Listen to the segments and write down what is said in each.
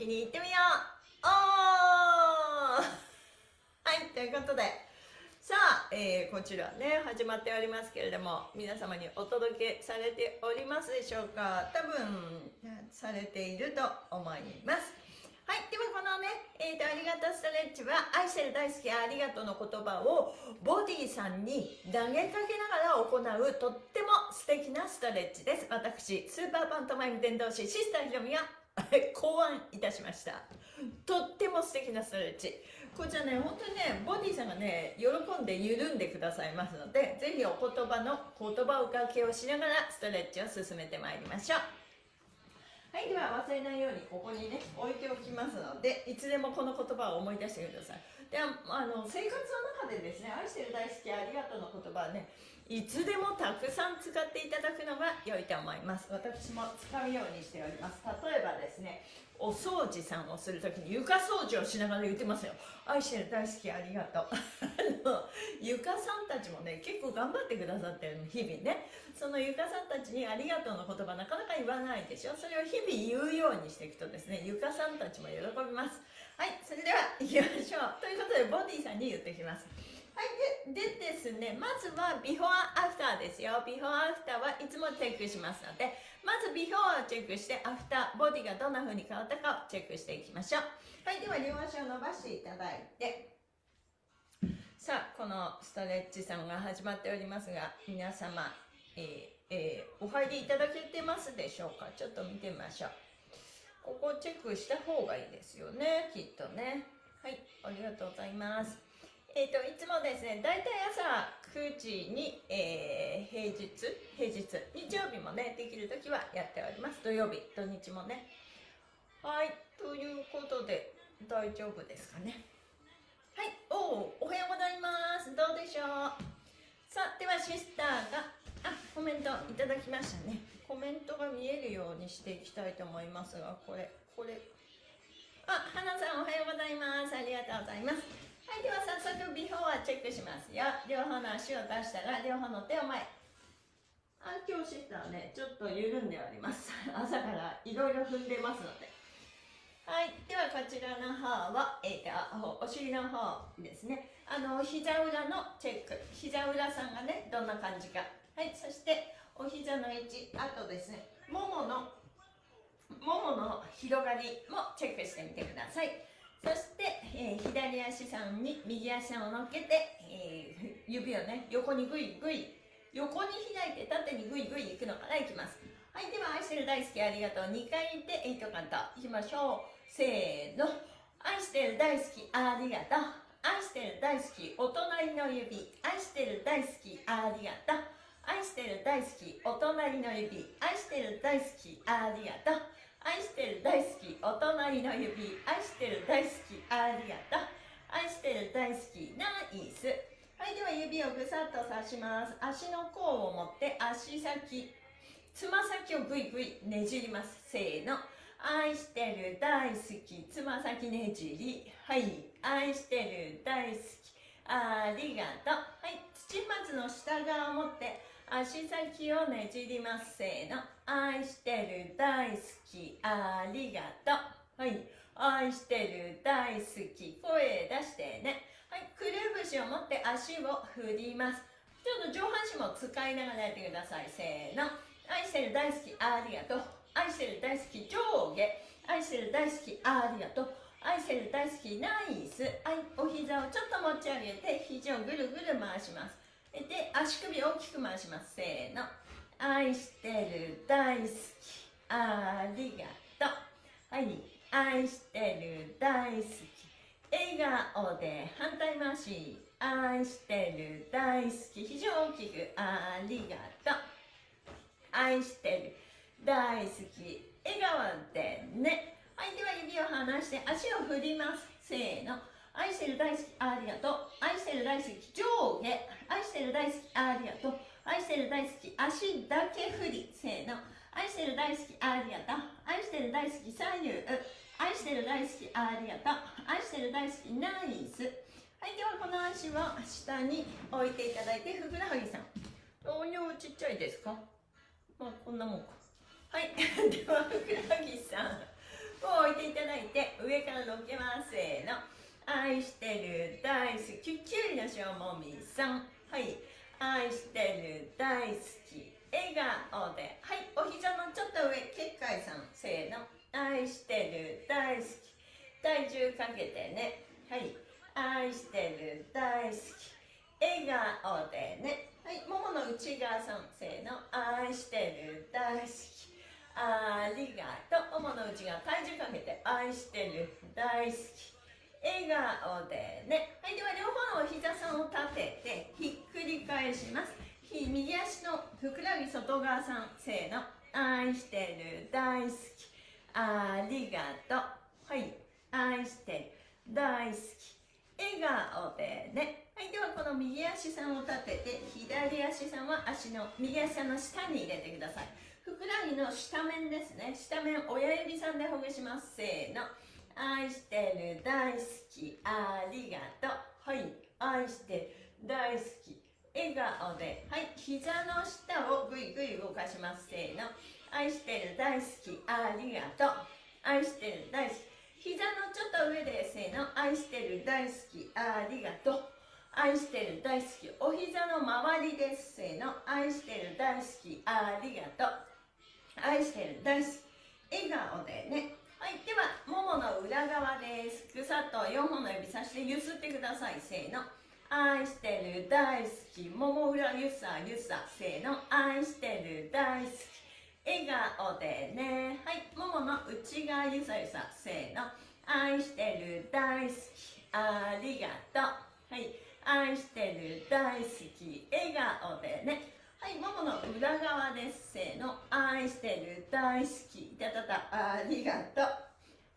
気にいってみよう。おー。はいということで。さあ、えー、こちらね始まっておりますけれども皆様にお届けされておりますでしょうか。多分されていると思います。はい、ではこのね、えーと、ありがとうストレッチは愛してる大好きありがとうの言葉をボディさんに投げかけながら行うとっても素敵なストレッチです。私スーパーパントマイム伝道師シスターひろみが 考案いたしました。とっても素敵なストレッチ。こちらね本当にねボディさんがね喜んで緩んでくださいますのでぜひお言葉の言葉をかけをしながらストレッチを進めてまいりましょう。はいでは忘れないようにここにね置いておきますのでいつでもこの言葉を思い出してください。であの生活の中でですね愛してる大好きありがとうの言葉はねいつでもたくさん使っていただくのが良いと思います。私も使うようにしております。例えばですねお掃除さんをするときに床掃除をしながら言ってますよ。愛してる大好きありがとう。床さんたちもね結構頑張ってくださってるの日々ね。その床さんたちにありがとうの言葉なかなか言わないでしょ。それを日々言うようにしていくとですね床さんたちも喜びます。はいそれでは行きましょう。ということでボディさんに言ってきます。はいででですねまずはビフォーアフターですよ。ビフォーアフターはいつもチェックしますのでまずビフォーをチェックしてアフターボディがどんな風に変わったかをチェックしていきましょう。はいでは両足を伸ばしていただいて。さあこのストレッチさんが始まっておりますが皆様、えーえー、お入りいただけてますでしょうか？ちょっと見てみましょう。ここチェックした方がいいですよねきっとね。はいありがとうございます。えーと、いつもですね大体朝9時に、えー、平日平日日曜日もねできる時はやっております。土曜日土日もね。はいということで大丈夫ですかね。はいおおおはようございます。どうでしょう。さあではシスターがあコメントいただきましたね。コメントが見えるようにしていきたいと思いますがこれこれ。あ花さんおはようございます。ありがとうございます。はいでは早速ビフォーはチェックしますよ。両方の足を出したら両方の手を前。あ今日シスターねちょっと緩んでおります。朝からいろいろ踏んでますので。はいではこちらの方は、えーと、お尻の方ですね。あの膝裏のチェック。膝裏さんがねどんな感じか。はいそしてお膝の位置あとですねもものももの広がりもチェックしてみてくださいそして、えー、左足さんに右足を乗っけて、えー、指をね横にグイグイ横に開いて縦にグイグイいくのからいきます。はいでは愛してる大好きありがとう。2回で8カウントいきましょう。せーの。愛してる大好きありがとう。愛してる大好きお隣の指。愛してる大好きありがとう。愛してる大好きお隣の指。愛してる大好きありがとう。愛してる大好きお隣の指愛してる大好きありがとう。愛してる大好きナイス。はいでは指をぐさっと刺します。足の甲を持って足先つま先をぐいぐいねじります。せーの。愛してる大好きつま先ねじり。はい。愛してる大好きありがとう。はい土松の下側を持って足先をねじります。せーの。愛してる大好きありがとう。はい。愛してる大好き。声出してね。はい。くるぶしを持って足を振ります。ちょっと上半身も使いながらやってください。せーの。愛してる大好きありがとう。愛してる大好き上下。愛してる大好きありがとう。愛してる大好きナイス。はい。お膝をちょっと持ち上げて肘をぐるぐる回します。で足首大きく回します。せーの愛してる大好き。ありがとうはい愛してる大好き。笑顔で反対回し。愛してる大好き。非常大き。く。ありがとう愛してる大好き。笑顔でねはいでは指を離して足を振りますせーの愛してる大好き。ありがとう愛してる大好き。上下愛してる大好き。ありがとう愛してる大好き足だけ振り。せーの。愛してる大好きありがとう。愛してる大好き左右愛してる大好きありがとう。愛してる大好きナイス。はいではこの足を下に置いていただいてふくらはぎさん。音量ちっちゃいですか？まあこんなもんか。はい。ではふくらはぎさん。を置いていただいて上からのけます。せーの。愛してる大好ききゅうりのしょもみさん。はい愛してる大好き笑顔で。はいお膝のちょっと上結界さん。せーの。愛してる大好き。体重かけてね。はい。愛してる大好き笑顔でね。はいももの内側さん。せーの。愛してる大好き。ありがとう。ももの内側体重かけて。愛してる大好き。笑顔でね。はいでは両方のお膝さんを立ててひっくり返します。右足のふくらはぎ外側さんせーの愛してる大好き。ありがとう。はい愛してる大好き。笑顔でね。はいではこの右足さんを立てて左足さんは足の右足さんの下に入れてください。ふくらはぎの下面ですね。下面親指さんでほぐします。せーの。愛してる大好きありがとう。はい愛してる大好き。笑顔で。はい膝の下をぐいぐい動かします。せーの。愛してる大好きありがとう。愛してる大好き。膝のちょっと上でせーの。愛してる大好きありがとう。愛してる大好き。お膝の周りです。せーの。愛してる大好きありがとう。愛してる大好き。笑顔でね。はいではももの裏側です。ぐさっと4本の指さしてゆすってください。せーの。愛してる大好き。もも裏ゆさゆさ。せーの。愛してる大好き。笑顔でね。はいももの内側ゆさゆさ。せーの。愛してる大好き。ありがとう。はい愛してる大好き。笑顔でねはい、ももの裏側です。せーの。愛してる、大好き。たたた、ありがとう。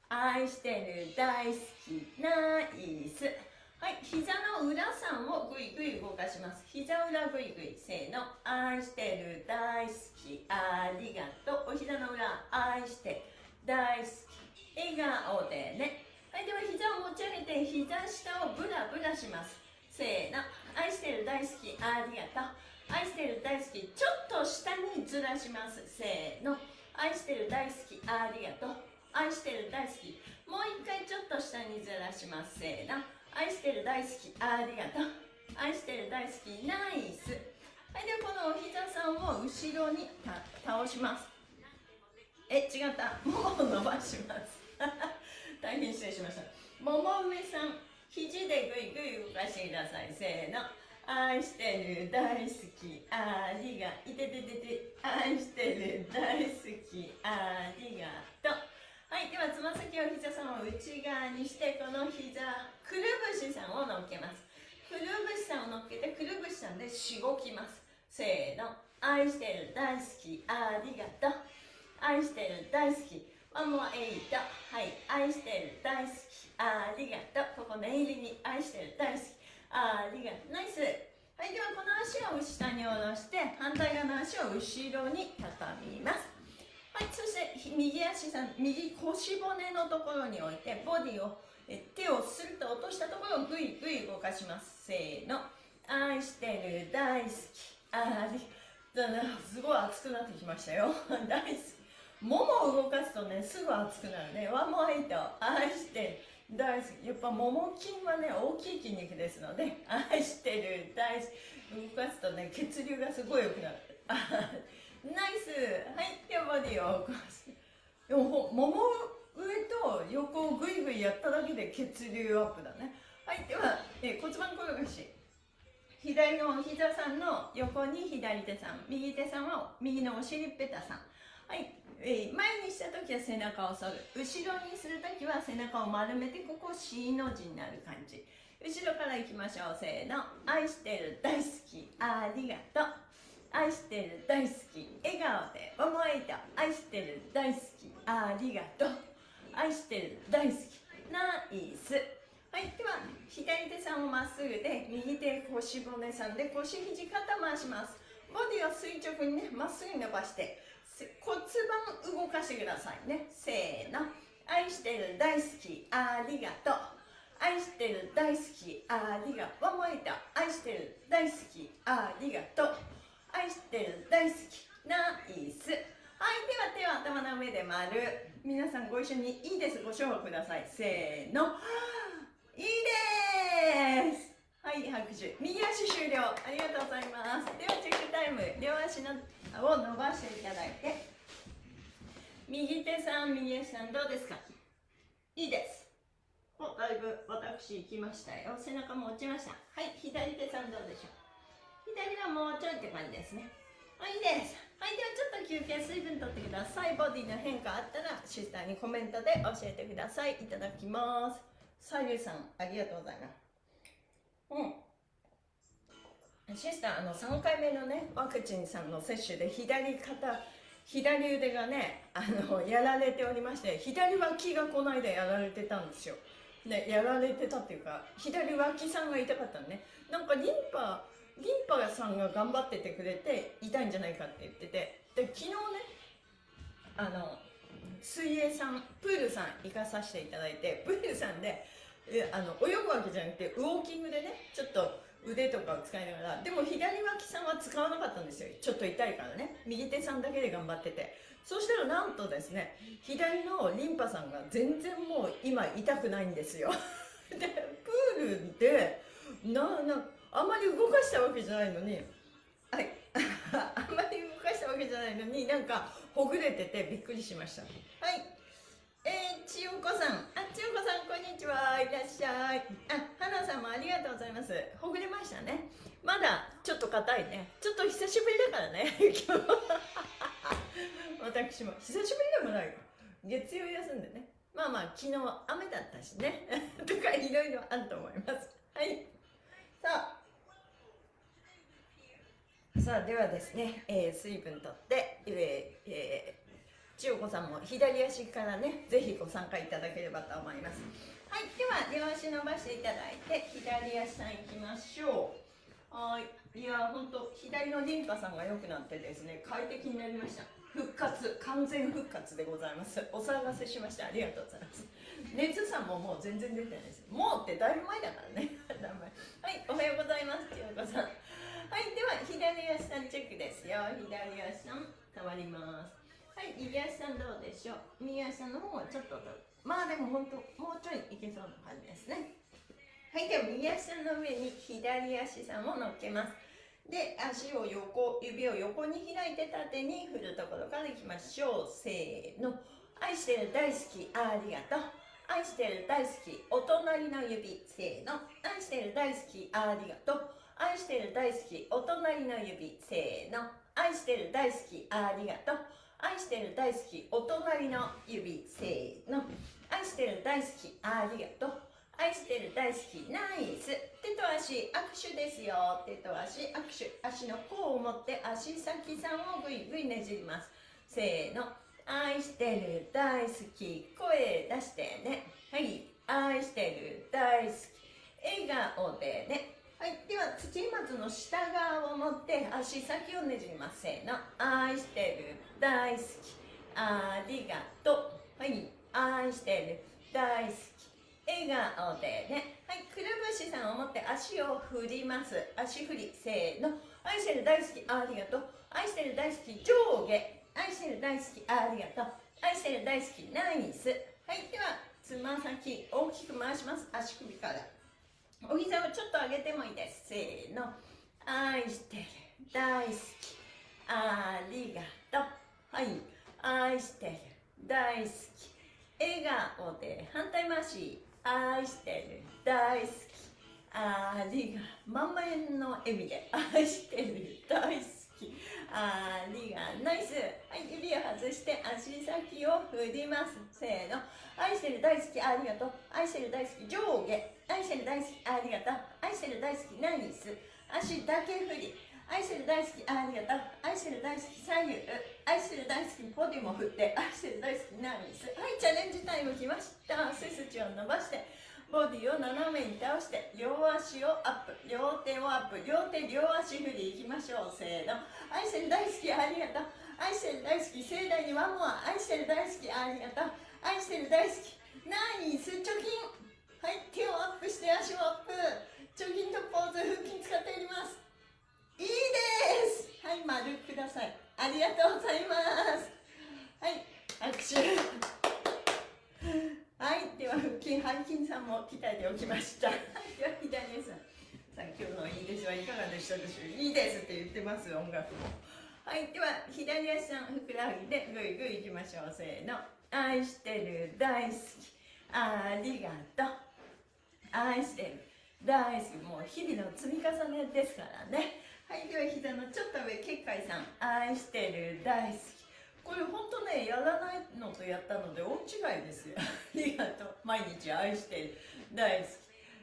愛してる、大好き。ナイス。はい、膝の裏さんをぐいぐい動かします。膝裏ぐいぐい。せーの。愛してる、大好き。ありがとう。お膝の裏、愛して大好き。笑顔でね。はい、では膝を持ち上げて、膝下をブラブラします。せーの。愛してる、大好き。ありがとう。愛してる大好きちょっと下にずらします。せーの。愛してる大好きありがとう。愛してる大好き。もう一回ちょっと下にずらします。せーの。愛してる大好きありがとう。愛してる大好きナイス。はいではこのお膝さんを後ろに倒します。え違った。ももを伸ばします。大変失礼しました。もも上さん肘でぐいぐい動かしてください。せーの。愛してる大好きありがいてててて愛してる大好きありがとう。はいではつま先を膝さんを内側にしてこの膝くるぶしさんを乗っけます。くるぶしさんを乗っけてくるぶしさんでしごきます。せーの。愛してる大好きありがとう。愛してる大好き。ワンモアエイト。はい。愛してる大好きありがとう。ここ念入りに愛してる大好き。ありがとう。ナイス。はいではこの足を下に下ろして反対側の足を後ろに畳みます。はいそして右足さん右腰骨のところに置いてボディをえ手をスルッと落としたところをグイグイ動かします。せーの。愛してる大好き。ありだなすごい熱くなってきましたよ。大好き。ももを動かすとねすぐ熱くなるね。ワンモアイト愛してる。大好き。やっぱもも筋はね大きい筋肉ですので愛してる大好き。動かすとね血流がすごい良くなる。ナイス。はいではボディを起こす。でももも上と横をグイグイやっただけで血流アップだね。はいでは、え骨盤転がし。左の膝さんの横に左手さん。右手さんは右のお尻ペタさん。はい。えー、前にした時は背中を反る。後ろにする時は背中を丸めてここ C の字になる感じ。後ろからいきましょう。せーの。愛してる大好き。ありがとう。愛してる大好き。笑顔で思いと愛してる大好き。ありがとう。愛してる大好き。ナイス。はいでは左手さんをまっすぐで右手腰骨さんで腰肘肩回します。ボディを垂直にねまっすぐ伸ばして。骨盤動かしてくださいね。せーの。愛してる大好きありがとう。愛してる大好きありがとう。もえた愛してる大好きありがとう。愛してる大好きナイス。はいでは手は頭の上で丸。皆さんご一緒にいいです。ご唱和ください。せーの。いいです。はい拍手。右足終了。ありがとうございます。ではチェックタイム。両足のを伸ばしていただいて。右手さん右足さんどうですか？いいです。おだいぶ私行きましたよ。背中も落ちました。はい左手さんどうでしょう？左はもうちょいって感じですね。はいいいです。はいではちょっと休憩水分とってください。ボディの変化あったらシスターにコメントで教えてください。いただきます。さゆさんありがとうございます。うん。シスターあの3回目のねワクチンさんの接種で左肩左腕がねあのやられておりまして左脇がこの間やられてたんですよ。ねやられてたっていうか左脇さんが痛かったのね。なんかリンパリンパさんが頑張っててくれて痛いんじゃないかって言っててで昨日ねあの水泳さんプールさん行かさせていただいてプールさんであの泳ぐわけじゃなくてウォーキングでねちょっと腕とかを使いながら。でも左脇さんは使わなかったんですよ。ちょっと痛いからね。右手さんだけで頑張ってて。そしたらなんとですね左のリンパさんが全然もう今痛くないんですよ。でプールでななあんまり動かしたわけじゃないのにはい。あんまり動かしたわけじゃないのになんかほぐれててびっくりしました。はい。えー、千代子さん。あ、千代子さん、こんにちは。いらっしゃい。あ、花さんもありがとうございます。ほぐれましたね。まだちょっと硬いね。ちょっと久しぶりだからね。今日私も久しぶりでもないよ。月曜休んでね。まあまあ、昨日雨だったしね。とかいろいろあると思います。はい。さあ。さあ、ではですね、えー、水分とって、えーえー千代子さんも左足からねぜひご参加いただければと思います。はいでは両足伸ばしていただいて左足さんいきましょう。はいいやほんと左のリンパさんが良くなってですね快適になりました。復活完全復活でございます。お騒がせしました。ありがとうございます。熱さんももう全然出てないです。もうってだいぶ前だからね。はいおはようございます。千代子さん。はいでは左足さんチェックです。よ左足さん。変わります。はい右足さんどうでしょう？右足の方はちょっとまあでも本当もうちょいいけそうな感じですね。はいでは右足さんの上に左足さんを乗っけます。で足を横指を横に開いて縦に振るところからいきましょう。せーの。愛してる大好きありがとう。愛してる大好きお隣の指。せーの。愛してる大好きありがとう。愛してる大好きお隣の指。せーの。愛してる大好きありがとう。愛してる大好きお隣の指せーの。愛してる大好きありがとう。愛してる大好きナイス。手と足握手ですよ。手と足握手足の甲を持って足先さんをぐいぐいねじります。せーの。愛してる大好き声出してね。はい。愛してる大好き笑顔でね。はいでは土松の下側を持って足先をねじります。せーの。愛してる。大好き。ありがとう。はい愛してる。大好き。笑顔でね。はいくるぶしさんを持って足を振ります。足振り。せーの。愛してる大好き。ありがとう。愛してる大好き。上下。愛してる大好き。ありがとう。愛してる大好き。ナイス。はいではつま先大きく回します。足首から。お膝をちょっと上げてもいいです。せーの。愛してる。大好き。ありがとう。はい。愛してる。大好き。笑顔で反対回し愛してる。大好き。ありが満面の笑み。で愛してる。大好き。ありがナイス。はい。指を外して足先を振ります。せーの。愛してる。大好き。ありがとう愛してる。大好き。上下。愛してる大好きありがとう。愛してる大好きナイス。足だけ振り。愛してる大好きありがとう。愛してる大好き左右。愛してる大好きポディも振って。愛してる大好きナイス。はいチャレンジタイム来ました。背筋を伸ばして。ボディを斜めに倒して。両足をアップ。両手をアップ。両手両足振りいきましょう。せーの。愛してる大好きありがとう。愛してる大好き盛大にワンモア。愛してる大好きありがとう。愛してる大好きナイス。貯金。はい手をアップして足をアップ。貯金とポーズ腹筋使っております。いいです。はい丸ください。ありがとうございます。はい握手。はいでは腹筋背筋さんも鍛えておきました。はいでは左さんさん今日のいいですはいかがでしたでしょう。いいですって言ってます音楽も。はいでは左足さんふくらはぎでぐいぐいいきましょう。せーの。愛してる大好き。ありがとう愛してる。大好き。もう日々の積み重ねですからね。はいでは膝のちょっと上結界さん。愛してる。大好き。これ本当ねやらないのとやったので大違いですよ。ありがとう。毎日愛してる。大好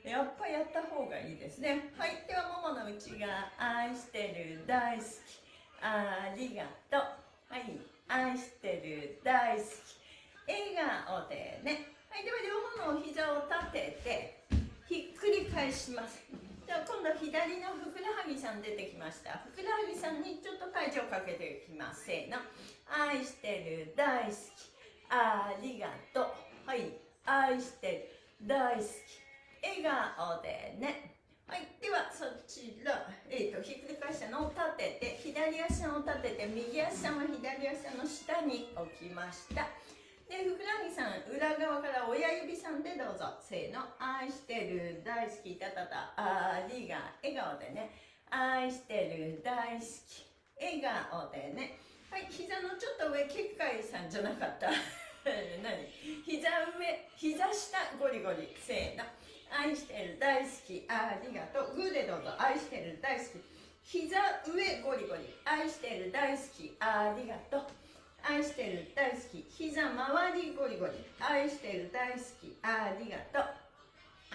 き。やっぱやった方がいいですね。はいではももの内側。愛してる。大好き。ありがとう。はい愛してる。大好き。笑顔でね。はいでは両方の膝を立てて返します。では今度左のふくらはぎさん出てきました。ふくらはぎさんにちょっと体重をかけていきます。せーの。愛してる大好き。ありがとう。はい。愛してる大好き。笑顔でね。はい、ではそちら、えーと、ひっくり返したのを立てて左足を立てて右足は左足の下に置きました。でふくらはぎさん裏側から親指さんでどうぞ。せーの。愛してる大好きたたたありが笑顔でね。愛してる大好き。笑顔でね。はい膝のちょっと上結界さんじゃなかった。何？膝上膝下ゴリゴリ。せーの。愛してる大好き。ありがとう。グーでどうぞ。愛してる大好き。膝上ゴリゴリ。愛してる大好き。ありがとう。愛してる大好き。膝周りゴリゴリ。愛してる大好き。ありがとう。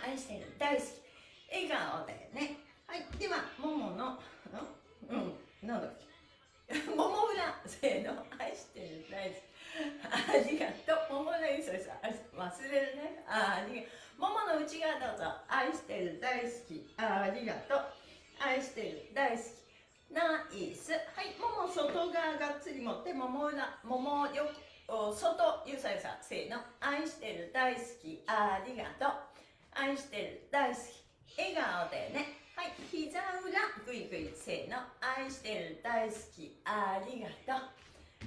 愛してる大好き。笑顔でね。はい。ではもものうん。なんだっけ？もも裏せーの。愛してる大好き。ありがとう。もも裏いそいそ忘れるね。ありがとう。ももの内側どうぞ。愛してる大好き。ありがとう。愛してる大好き。ナイス。はいもも外側がっつり持ってもも裏ももよ外ゆさゆさせーの。愛してる大好き。ありがとう。愛してる大好き。笑顔でね。はい。膝裏ぐいぐいせーの。愛してる大好き。ありがとう。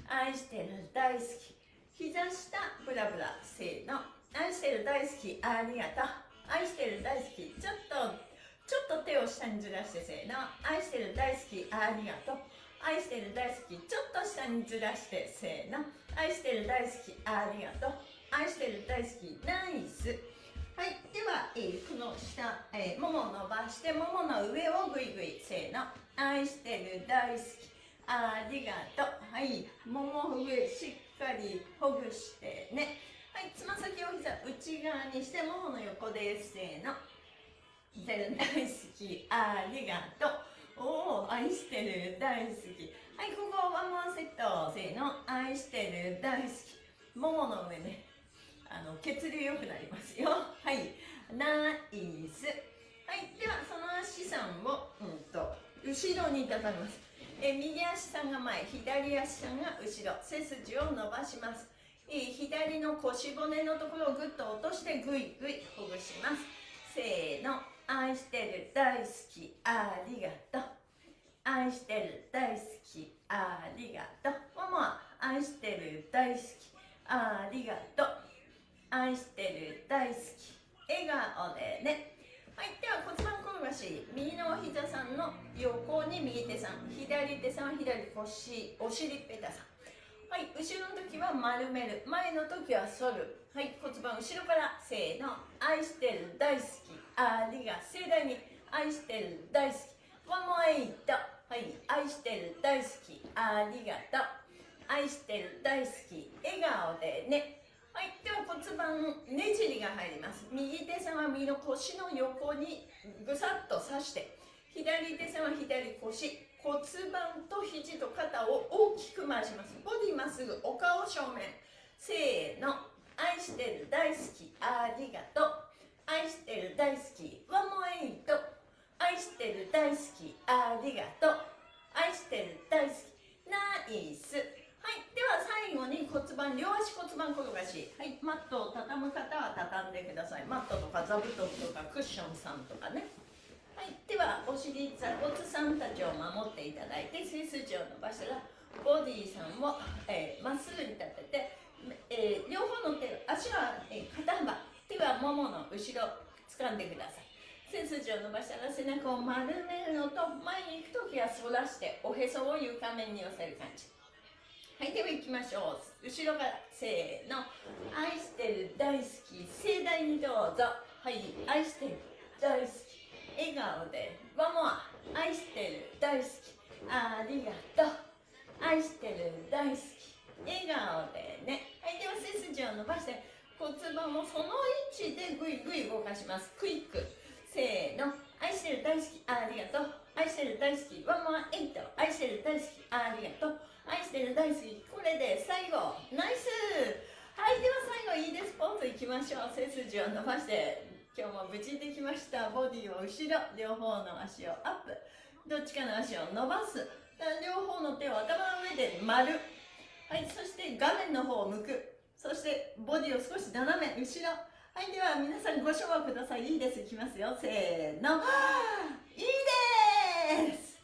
愛してる大好き。膝下ブラブラせーの。愛してる大好き。ありがとう。愛してる大好き。ちょっとちょっと手を下にずらしてせーの。愛してる大好きありがとう愛してる大好きちょっと下にずらしてせーの。愛してる大好きありがとう愛してる大好きナイス。はいでは、えー、この下、えー、もも伸ばしてももの上をぐいぐいせーの。愛してる大好きありがとうはいもも上しっかりほぐしてね。はいつま先を膝内側にしてももの横ですせーの。大好き。ありがとう。おお愛してる。大好き。はいここワンワンセット。せーの。愛してる。大好き。ももの上ね。あの血流良くなりますよ。はい。ナイス。はいではその足さんをうんと後ろに立たみます。え右足さんが前。左足さんが後ろ。背筋を伸ばします。左の腰骨のところをぐっと落としてぐいぐいほぐします。せーの。愛してる大好きありがとう。愛してる大好きありがとう。もも愛してる大好きありがとう。愛してる大好き笑顔でね。はいでは骨盤転がし右のお膝さんの横に右手さん左手さん左腰お尻ペタさん。はい後ろの時は丸める。前の時は反る。はい骨盤後ろからせーの。愛してる大好き。ありが盛大に。愛してる大好き。ワンモエイト。はい愛してる大好き。ありがとう。愛してる大好き。笑顔でね。はいでは骨盤ねじりが入ります。右手さんは右の腰の横にぐさっと刺して。左手さんは左腰。骨盤と肘と肩を大きく回します。ボディまっすぐお顔正面。せーの。愛してる大好きありがとう。愛してる大好きワンモエイト愛してる大好きありがとう。愛してる大好きナイス。はいでは最後に骨盤両足骨盤転がし。はいマットを畳む方は畳んでください。マットとか座布団とかクッションさんとかね。はいではお尻座骨さんたちを守っていただいて背筋を伸ばしたらボディーさんをま、えー、っすぐに立てて、えー、両方の手足は、えー、肩幅手はももの後ろ掴んでください。背筋を伸ばしたら背中を丸めるのと前に行く時は反らしておへそを床面に寄せる感じ。はいでは行きましょう。後ろからせーの。愛してる大好き。盛大にどうぞ。はい愛してる大好き。笑顔でワモア愛してる大好きありがとう愛してる大好き笑顔でね。はいでは背筋を伸ばして骨盤もその位置でぐいぐい動かします。クイック。せーの。愛してる大好きありがとう。愛してる大好きワンモアエイト。愛してる大好きありがとう。愛してる大好きこれで最後。ナイス。はいでは最後いいです。ポーズいきましょう。背筋を伸ばして。今日も無事できました。ボディを後ろ両方の足をアップ。どっちかの足を伸ばす。両方の手を頭の上で丸。はいそして画面の方を向く。そしてボディを少し斜め後ろ。はいでは皆さんご唱和ください。いいです。いきますよ。せーの。いいです。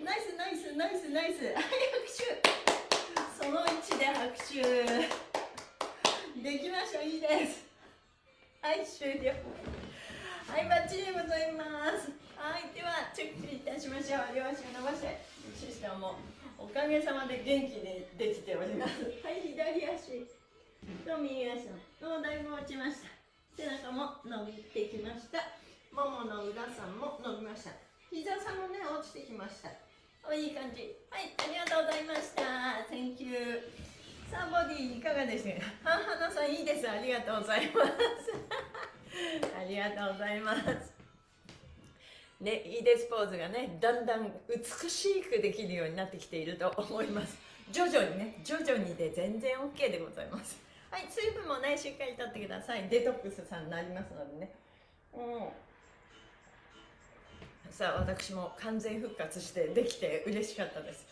ナイスナイスナイスナイス。はい拍手。その位置で拍手。できましょういいです。はい終了。はいバッチリございます。はいではチェックいたしましょう。両足を伸ばして。シスターもおかげさまで元気にできております。はい左足と右足のだいぶ落ちました。背中も伸びてきました。ももの裏さんも伸びました。膝さんもね落ちてきました。おいい感じ。はいありがとうございました。Thank you さあボディいかがでしたか？花さんいいです。ありがとうございます。ありがとうございます。ね、いいですポーズがねだんだん美しくできるようになってきていると思います。徐々にね徐々にで全然 OK でございます。はい水分もねしっかりとってください。デトックスさんになりますのでね。うん。さあ私も完全復活してできて嬉しかったです。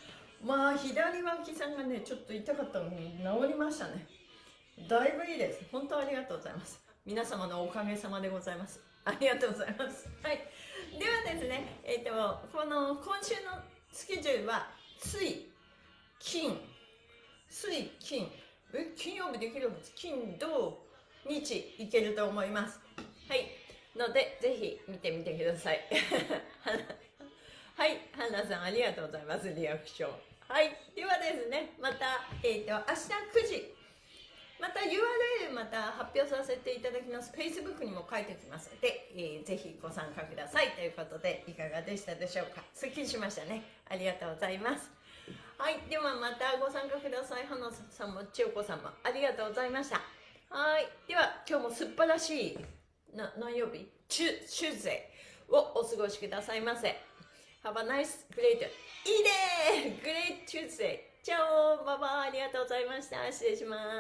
まあ左脇さんがねちょっと痛かったのに治りましたね。だいぶいいです。本当ありがとうございます。皆様のおかげさまでございます。ありがとうございます。はい。ではですねえっ、ー、とこの今週のスケジュールは水金。水金。え金曜日できるんです金土日いけると思います。はい。ので、ぜひ見てみてください。はい、ハンナさんありがとうございます、リアクション。はい、ではですね、また、えっ、ー、と、明日9時、また URL また発表させていただきます。Facebook にも書いておきますので、えー、ぜひご参加くださいということで、いかがでしたでしょうか？すっきりしましたね。ありがとうございます。はい、ではまたご参加ください。花さんも千代子さんもありがとうございました。はい、では今日も素晴らしいな何曜日？チュチューズデーをお過ごしくださいませ。Have a nice, great, いいね Great Tuesday! チャオバイバイありがとうございました。失礼します。